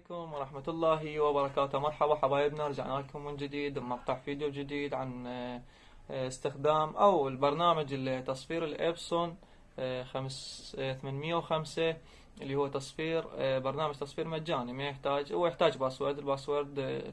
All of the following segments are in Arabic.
عليكم ورحمة الله وبركاته. مرحبا حبايبنا رجعنا لكم من جديد بمقطع فيديو جديد عن آه، آه، استخدام أو البرنامج اللي تصفير ال Epson آه، خمس آه، 805 اللي هو تصفير آه، برنامج تصفير مجاني. ما يحتاج هو يحتاج password ال password آه،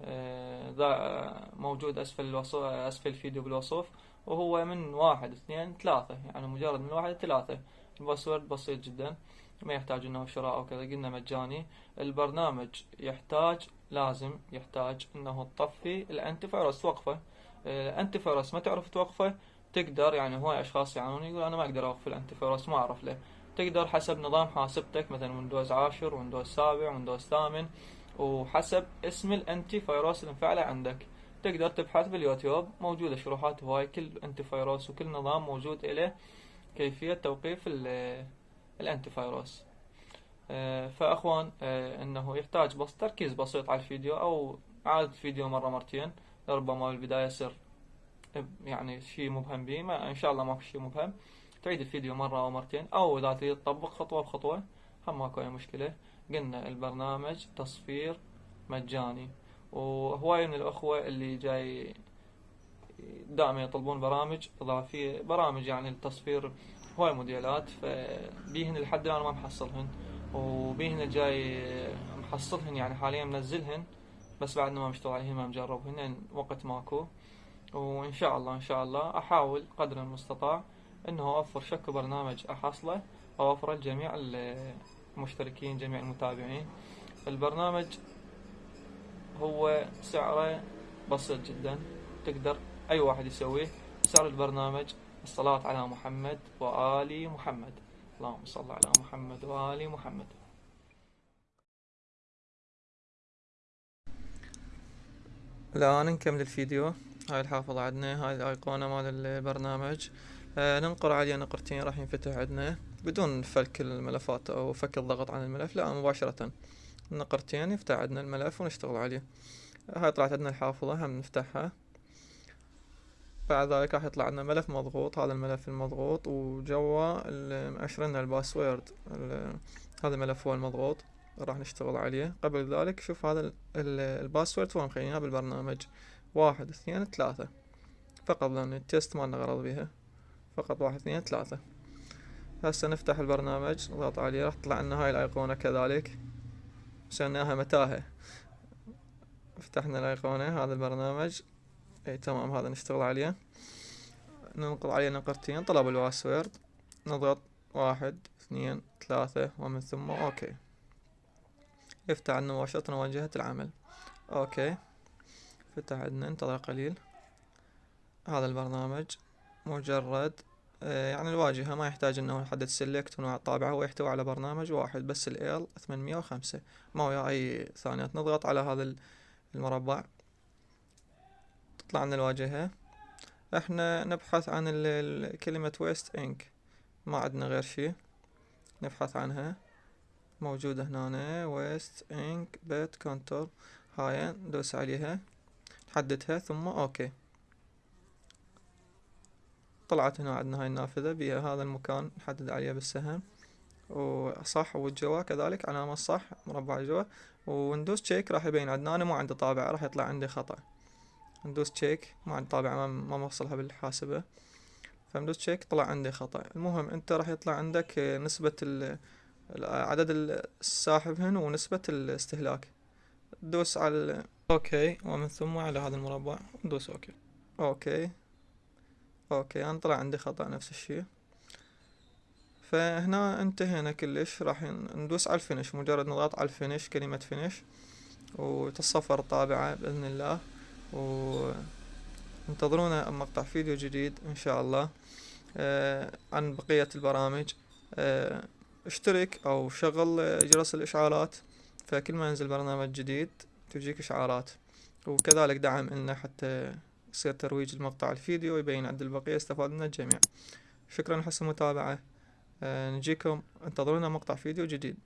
آه، ذا آه، موجود أسفل الوصف أسفل الفيديو بالوصف وهو من واحد اثنين ثلاثة يعني مجرد من واحد لثلاثة ال password بسيط جدا. ما يحتاج إنه شراء أو كذا قلنا مجاني. البرنامج يحتاج لازم يحتاج إنه تطفي ال antivirus توقفه ال antivirus ما تعرف توقفه تقدر يعني هواي أشخاص يعانون يقول أنا ما أقدر أوقف ال antivirus ما أعرف له تقدر حسب نظام حاسبتك مثلا Windows عاشر Windows سابع Windows ثامن وحسب اسم ال antivirus المفعلة عندك. تقدر تبحث باليوتيوب موجودة شروحات هواي كل antivirus وكل نظام موجود له كيفية توقيف الانتي فيروس آه، فأخوان آه، إنه يحتاج بس تركيز بسيط على الفيديو أو اعادة الفيديو مرة مرتين ربما بالبداية يصير يعني شيء مبهم به ما إن شاء الله ما في شيء مبهم. تعيد الفيديو مرة أو مرتين أو إذا تريد تطبق خطوة بخطوة هم ماكو أي مشكلة. قلنا البرنامج تصفير مجاني وهواي من الأخوة اللي جاي دائما يطلبون برامج إضافية برامج يعني للتصفير هواي موديلات فبيهن لحد الآن ما محصلهن وبيهن الجاي محصلهن يعني حاليا منزلهن بس بعد ما مشتغل عليهن ما مجربهن وقت ماكو. وإن شاء الله إن شاء الله أحاول قدر المستطاع إنه أوفر شكو برنامج أحصله أوفره لجميع المشتركين جميع المتابعين. البرنامج هو سعره بسيط جدا تقدر أي واحد يسويه. سعر البرنامج الصلاة على محمد وآل محمد. اللهم صل على محمد وآل محمد. الآن نكمل الفيديو. هاي الحافظة عندنا هاي الأيقونة مال البرنامج. آه ننقر عليه نقرتين راح ينفتح عندنا بدون فك الملفات أو فك الضغط عن الملف لا مباشرة. نقرتين يفتح عندنا الملف ونشتغل عليه. هاي طلعت عندنا الحافظة هم نفتحها. بعد ذلك راح يطلع لنا ملف مضغوط هذا الملف المضغوط وجوا مأشرنا ال password. ال- هذا الملف هو المضغوط راح نشتغل عليه. قبل ذلك شوف هذا ال- ال- ال password هو مخليناه بالبرنامج. واحد اثنين ثلاثة. فقط لأن ال test ما لنا غرض بيها. فقط واحد اثنين ثلاثة. هسه نفتح البرنامج نضغط عليه راح تطلع لنا هاي الأيقونة كذلك. سويناها متاهة. فتحنا الأيقونة هذا البرنامج. إي تمام هذا نشتغل عليه. ننقض عليه نقرتين طلب ال password. نضغط واحد اثنين ثلاثة ومن ثم okay. يفتح عندنا مباشرة واجهة العمل. okay. فتح عندنا انتظر قليل. هذا البرنامج مجرد يعني الواجهة ما يحتاج إنه نحدد select ونوع الطابعة هو يحتوي على برنامج واحد بس ال 805 ما وياه أي ثانيات نضغط على هذا ال- المربع. تطلع لنا الواجهة إحنا نبحث عن كلمة waste ink ما عندنا غير شي. نبحث عنها. موجودة هنا. waste ink pad counter هاي ندوس عليها. نحددها. ثم okay طلعت هنا. عندنا هاي النافذة. بها هذا المكان. نحدد عليه بالسهم. وصح والجوا كذلك. علامة صح. مربع جوا وندوس check راح يبين. عندنا أنا ما عندي طابعة راح يطلع عندي خطأ. ندوس check ما عندي طابعة ما, موصلها بالحاسبة. فندوس check طلع عندي خطأ. المهم أنت راح يطلع عندك آه، نسبة عدد الساحب هنا ونسبة الاستهلاك. تدوس على okay ومن ثم على هذا المربع. ندوس okay. okay. okay أنا طلع عندي خطأ نفس الشي فهنا انتهينا كلش. راح ندوس على ال finish مجرد نضغط على ال finish كلمة finish وتتصفر الطابعة بإذن الله. وانتظرونا مقطع فيديو جديد إن شاء الله آه عن بقية البرامج. آه اشترك أو شغل آه، جرس الإشعارات. فكل ما ينزل برنامج جديد تجيك إشعارات. وكذلك دعم لنا حتى يصير ترويج المقطع الفيديو يبين عند البقية يستفاد منه الجميع. شكرا لحسن المتابعة. نجيكم. انتظرونا مقطع فيديو جديد.